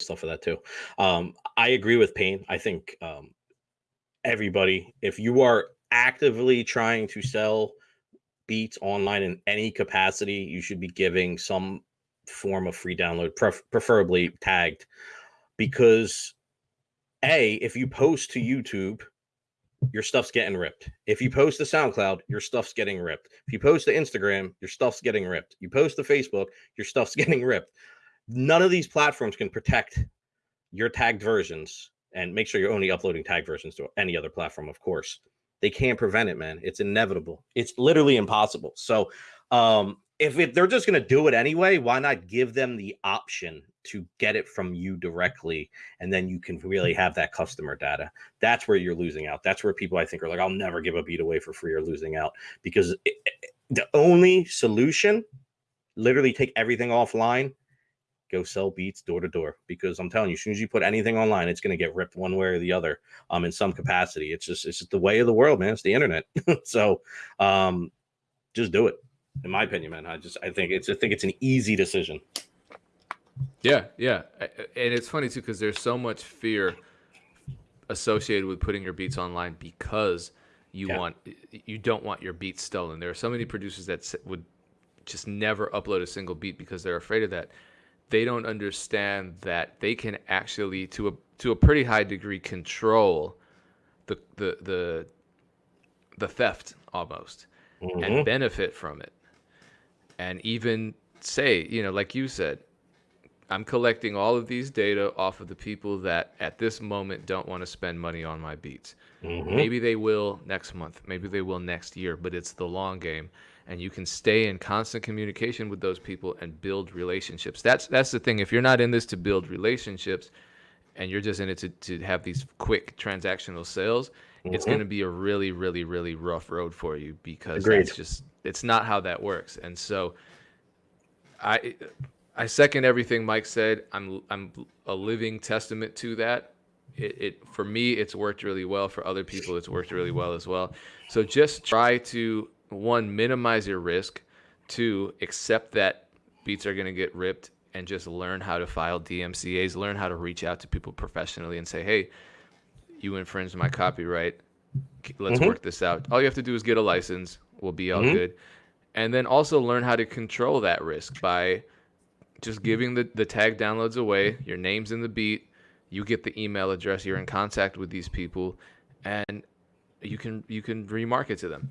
stuff for that too. Um, I agree with Payne. I think um, everybody, if you are actively trying to sell beats online in any capacity, you should be giving some form of free download, pref- preferably tagged, because a if you post to YouTube, your stuff's getting ripped. If you post to SoundCloud, your stuff's getting ripped. If you post to Instagram, your stuff's getting ripped. You post to Facebook, your stuff's getting ripped. None of these platforms can protect your tagged versions and make sure you're only uploading tagged versions to any other platform, of course. They can't prevent it, man. It's inevitable. It's literally impossible. So, um, if they're just going to do it anyway, why not give them the option to get it from you directly? And then you can really have that customer data. That's where you're losing out. That's where people I think are like, I'll never give a beat away for free or losing out because it, it, the only solution, literally take everything offline, go sell beats door to door because I'm telling you, as soon as you put anything online, it's going to get ripped one way or the other um, in some capacity. It's just, it's just the way of the world, man. It's the internet. so um, just do it in my opinion, man. I just I think it's I think it's an easy decision. Yeah, yeah, and it's funny too because there's so much fear associated with putting your beats online because you yeah. want you don't want your beats stolen. There are so many producers that would just never upload a single beat because they're afraid of that. They don't understand that they can actually to a to a pretty high degree control the the the the theft almost mm-hmm. and benefit from it and even say, you know, like you said, I'm collecting all of these data off of the people that at this moment don't want to spend money on my beats. Mm-hmm. Maybe they will next month, maybe they will next year, but it's the long game and you can stay in constant communication with those people and build relationships. That's that's the thing. If you're not in this to build relationships and you're just in it to, to have these quick transactional sales, mm-hmm. it's going to be a really really really rough road for you because that's just it's not how that works. And so I I second everything Mike said. I'm I'm a living testament to that. It, it for me it's worked really well. For other people it's worked really well as well. So just try to one minimize your risk, two accept that beats are going to get ripped and just learn how to file DMCA's, learn how to reach out to people professionally and say, "Hey, you infringed my copyright. Let's mm-hmm. work this out." All you have to do is get a license, We'll be all mm-hmm. good. And then also learn how to control that risk by just giving the, the tag downloads away. Your name's in the beat. You get the email address. You're in contact with these people, and you can you can remarket to them.